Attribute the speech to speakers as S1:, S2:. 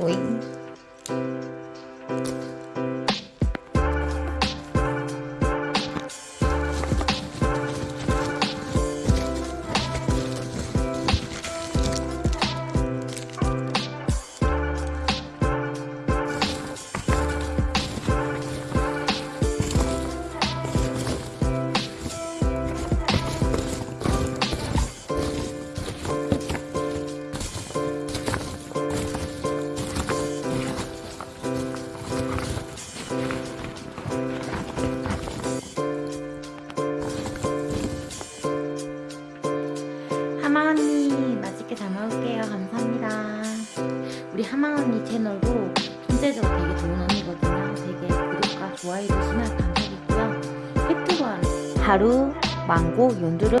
S1: Wait. 하망 언니 맛있게 잘 먹을게요. 감사합니다. 우리 하망 언니 채널도 경재적으로 되게 좋은 언니거든요. 되게 구독과 좋아해 주시면 감사드리고요. 팩트원 하루 망고 연두를